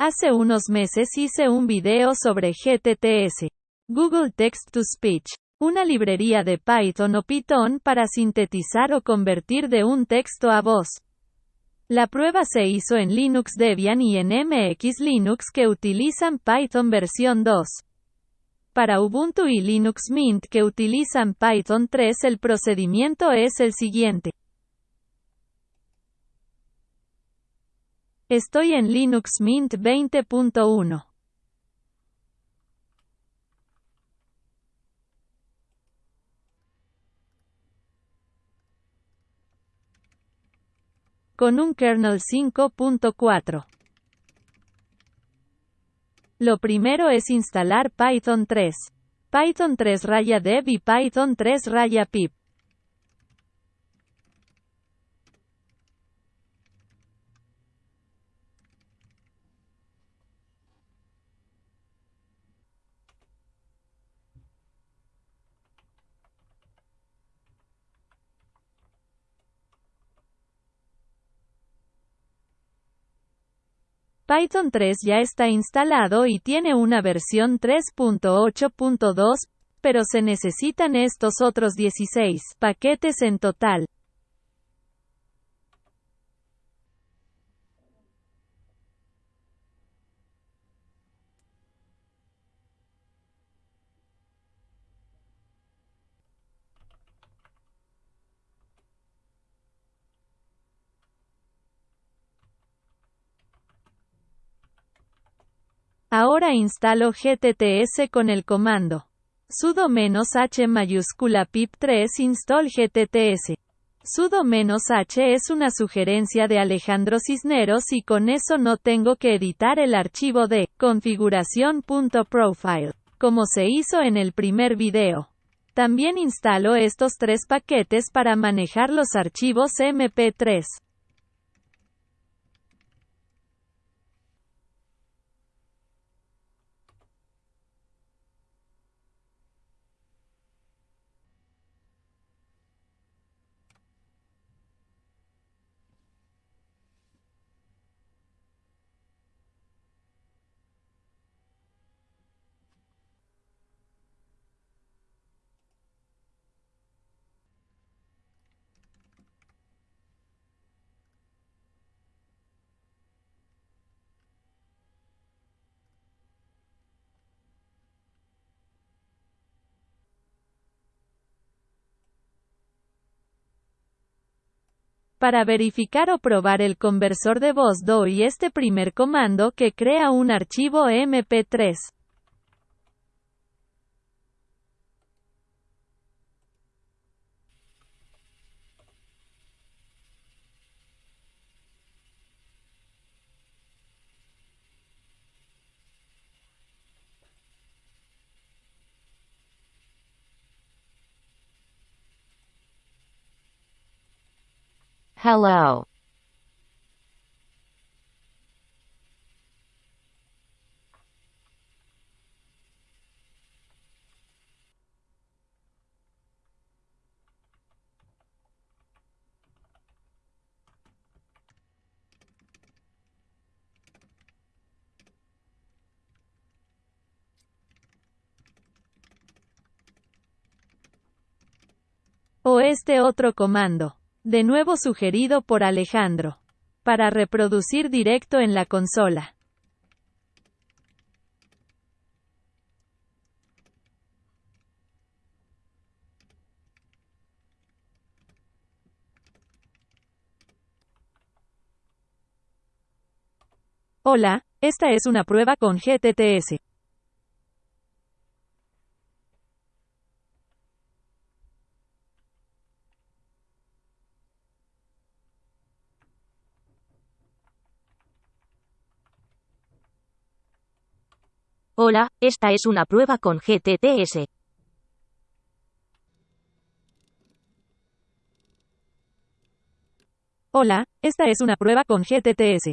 Hace unos meses hice un video sobre GTTS, Google Text to Speech, una librería de Python o Python para sintetizar o convertir de un texto a voz. La prueba se hizo en Linux Debian y en MX Linux que utilizan Python versión 2. Para Ubuntu y Linux Mint que utilizan Python 3 el procedimiento es el siguiente. Estoy en Linux Mint 20.1. Con un kernel 5.4. Lo primero es instalar Python 3. Python 3 raya dev y Python 3 raya pip. Python 3 ya está instalado y tiene una versión 3.8.2, pero se necesitan estos otros 16 paquetes en total. Ahora instalo GTTS con el comando sudo "-h mayúscula pip3 install GTTS. sudo "-h es una sugerencia de Alejandro Cisneros y con eso no tengo que editar el archivo de configuración.profile, como se hizo en el primer video. También instalo estos tres paquetes para manejar los archivos MP3. Para verificar o probar el conversor de voz doy este primer comando que crea un archivo MP3. Hello. O este otro comando de nuevo sugerido por Alejandro, para reproducir directo en la consola. Hola, esta es una prueba con GTTS. Hola, esta es una prueba con GTTS. Hola, esta es una prueba con GTTS.